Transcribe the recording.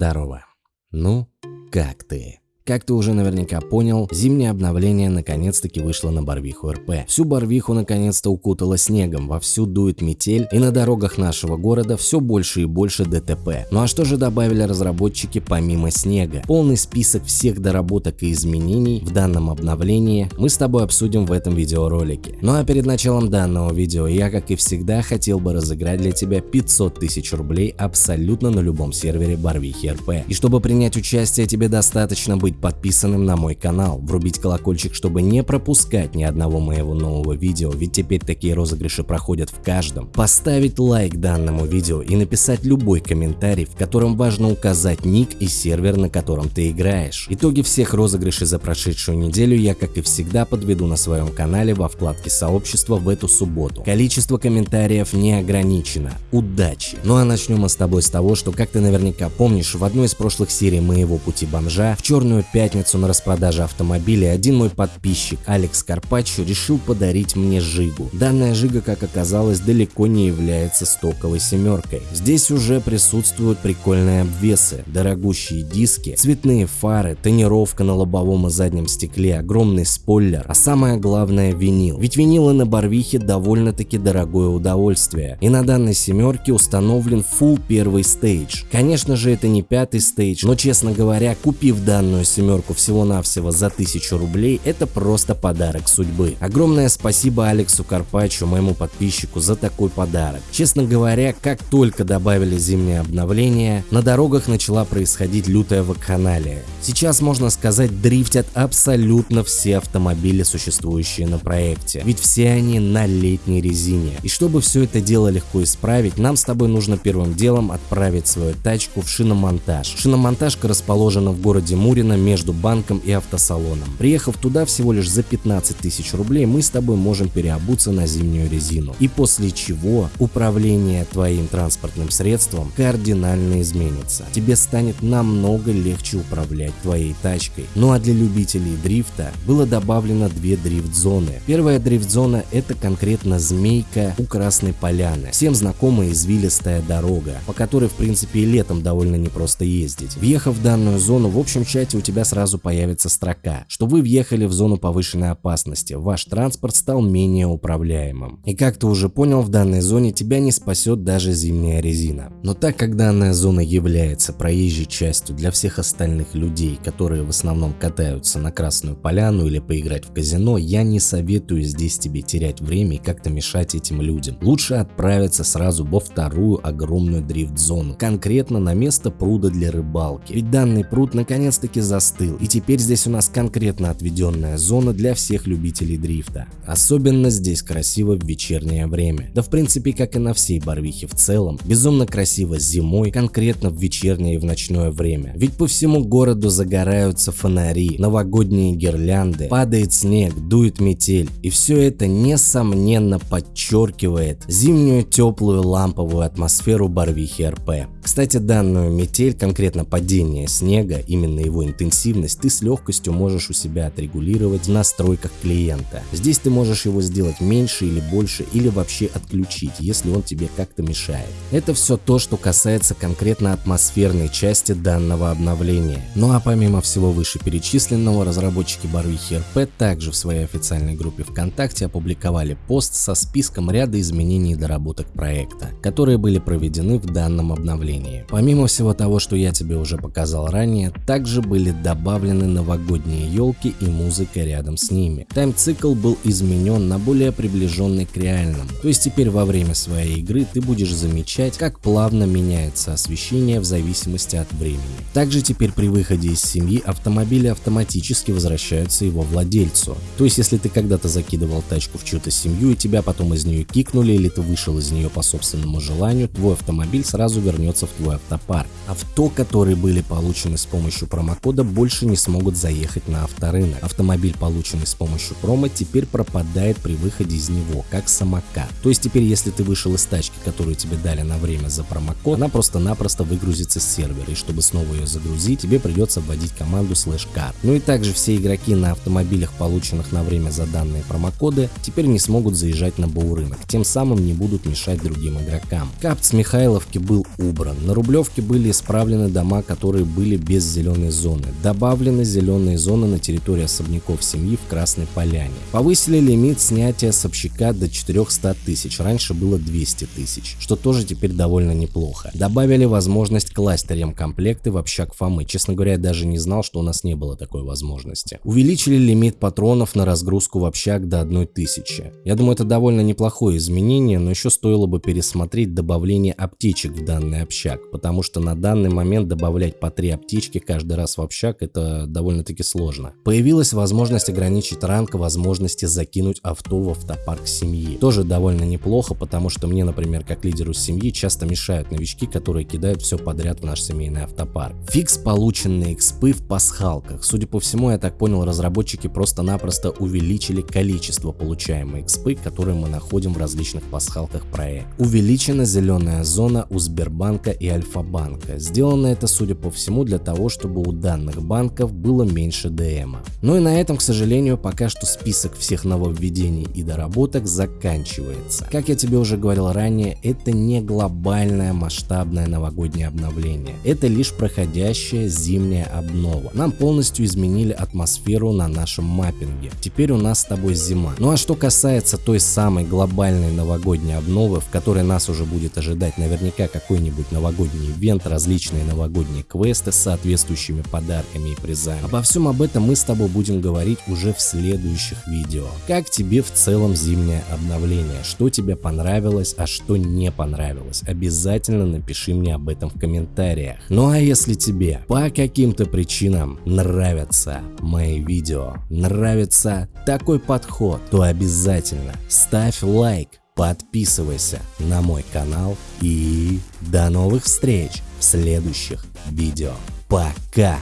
Здорово. Ну, как ты? Как ты уже наверняка понял, зимнее обновление наконец-таки вышло на Барвиху РП. Всю Барвиху наконец-то укутало снегом, вовсю дует метель, и на дорогах нашего города все больше и больше ДТП. Ну а что же добавили разработчики помимо снега? Полный список всех доработок и изменений в данном обновлении мы с тобой обсудим в этом видеоролике. Ну а перед началом данного видео я, как и всегда, хотел бы разыграть для тебя 500 тысяч рублей абсолютно на любом сервере Барвихи РП. И чтобы принять участие, тебе достаточно быть подписанным на мой канал, врубить колокольчик, чтобы не пропускать ни одного моего нового видео, ведь теперь такие розыгрыши проходят в каждом, поставить лайк данному видео и написать любой комментарий, в котором важно указать ник и сервер, на котором ты играешь. Итоги всех розыгрышей за прошедшую неделю я, как и всегда, подведу на своем канале во вкладке сообщества в эту субботу. Количество комментариев не ограничено. Удачи! Ну а начнем мы с тобой с того, что, как ты наверняка помнишь, в одной из прошлых серий моего пути бомжа в черную пятницу на распродаже автомобилей один мой подписчик Алекс Карпаччо решил подарить мне Жигу. Данная Жига, как оказалось, далеко не является стоковой семеркой. Здесь уже присутствуют прикольные обвесы, дорогущие диски, цветные фары, тонировка на лобовом и заднем стекле, огромный спойлер, а самое главное винил. Ведь винилы на Барвихе довольно-таки дорогое удовольствие. И на данной семерке установлен full первый стейдж. Конечно же это не пятый стейдж, но честно говоря, купив данную семерку, всего-навсего за 1000 рублей, это просто подарок судьбы. Огромное спасибо Алексу Карпачу, моему подписчику, за такой подарок. Честно говоря, как только добавили зимнее обновление, на дорогах начала происходить лютая вакханалия. Сейчас, можно сказать, дрифтят абсолютно все автомобили, существующие на проекте, ведь все они на летней резине. И чтобы все это дело легко исправить, нам с тобой нужно первым делом отправить свою тачку в шиномонтаж. Шиномонтажка расположена в городе Мурино между банком и автосалоном. Приехав туда всего лишь за 15 тысяч рублей, мы с тобой можем переобуться на зимнюю резину. И после чего управление твоим транспортным средством кардинально изменится. Тебе станет намного легче управлять твоей тачкой. Ну а для любителей дрифта было добавлено две дрифт-зоны. Первая дрифт-зона это конкретно Змейка у Красной Поляны. Всем знакомая извилистая дорога, по которой в принципе и летом довольно непросто ездить. Въехав в данную зону, в общем чате у тебя тебя сразу появится строка, что вы въехали в зону повышенной опасности, ваш транспорт стал менее управляемым. И как ты уже понял, в данной зоне тебя не спасет даже зимняя резина. Но так как данная зона является проезжей частью для всех остальных людей, которые в основном катаются на Красную Поляну или поиграть в казино, я не советую здесь тебе терять время и как-то мешать этим людям. Лучше отправиться сразу во вторую огромную дрифт-зону, конкретно на место пруда для рыбалки. Ведь данный пруд наконец-таки застал остыл, и теперь здесь у нас конкретно отведенная зона для всех любителей дрифта. Особенно здесь красиво в вечернее время. Да в принципе как и на всей Барвихе в целом. Безумно красиво зимой, конкретно в вечернее и в ночное время. Ведь по всему городу загораются фонари, новогодние гирлянды, падает снег, дует метель. И все это несомненно подчеркивает зимнюю теплую ламповую атмосферу Барвихи РП. Кстати, данную метель, конкретно падение снега, именно его интенсивность, ты с легкостью можешь у себя отрегулировать в настройках клиента. Здесь ты можешь его сделать меньше или больше или вообще отключить, если он тебе как-то мешает. Это все то, что касается конкретно атмосферной части данного обновления. Ну а помимо всего вышеперечисленного, разработчики Барвихи РП также в своей официальной группе ВКонтакте опубликовали пост со списком ряда изменений и доработок проекта, которые были проведены в данном обновлении. Помимо всего того, что я тебе уже показал ранее, также были добавлены новогодние елки и музыка рядом с ними. Тайм-цикл был изменен на более приближенный к реальному, то есть теперь во время своей игры ты будешь замечать, как плавно меняется освещение в зависимости от времени. Также теперь при выходе из семьи автомобили автоматически возвращаются его владельцу. То есть если ты когда-то закидывал тачку в чью-то семью и тебя потом из нее кикнули или ты вышел из нее по собственному желанию, твой автомобиль сразу вернется в твой автопарк. Авто, которые были получены с помощью промокода, больше не смогут заехать на авторынок. Автомобиль, полученный с помощью промо, теперь пропадает при выходе из него, как самокат. То есть теперь, если ты вышел из тачки, которую тебе дали на время за промокод, она просто-напросто выгрузится с сервера, и чтобы снова ее загрузить, тебе придется вводить команду slash car. Ну и также все игроки на автомобилях, полученных на время за данные промокоды, теперь не смогут заезжать на баурынок, тем самым не будут мешать другим игрокам. Капт с Михайловки был убран. Убран. На Рублевке были исправлены дома, которые были без зеленой зоны. Добавлены зеленые зоны на территории особняков семьи в Красной Поляне. Повысили лимит снятия с общака до 400 тысяч, раньше было 200 тысяч, что тоже теперь довольно неплохо. Добавили возможность класть ремкомплекты в общак Фомы. Честно говоря, я даже не знал, что у нас не было такой возможности. Увеличили лимит патронов на разгрузку в общак до 1000. Я думаю, это довольно неплохое изменение, но еще стоило бы пересмотреть добавление аптечек в данный общак, потому что на данный момент добавлять по 3 аптечки каждый раз в общак это довольно-таки сложно. Появилась возможность ограничить ранг возможности закинуть авто в автопарк семьи. Тоже довольно неплохо, потому что мне, например, как лидеру семьи часто мешают новички, которые кидают все подряд в наш семейный автопарк. Фикс полученные экспы в пасхалках. Судя по всему, я так понял, разработчики просто-напросто увеличили количество получаемой экспы, которые мы находим в различных пасхалках проекта. Увеличена зеленая зона у Сбербанка и Альфа-банка. Сделано это, судя по всему, для того, чтобы у данных банков было меньше ДМа. Ну и на этом, к сожалению, пока что список всех нововведений и доработок заканчивается. Как я тебе уже говорил ранее, это не глобальное масштабное новогоднее обновление. Это лишь проходящая зимняя обнова. Нам полностью изменили атмосферу на нашем маппинге. Теперь у нас с тобой зима. Ну а что касается той самой глобальной новогодней обновы, в которой нас уже будет ожидать наверняка какой-нибудь новогодний ивент, различные новогодние квесты с соответствующими подарками и призами. Обо всем об этом мы с тобой будем говорить уже в следующих видео. Как тебе в целом зимнее обновление? Что тебе понравилось, а что не понравилось? Обязательно напиши мне об этом в комментариях. Ну а если тебе по каким-то причинам нравятся мои видео, нравится такой подход, то обязательно ставь лайк, подписывайся на мой канал и до новых встреч в следующих видео. Пока!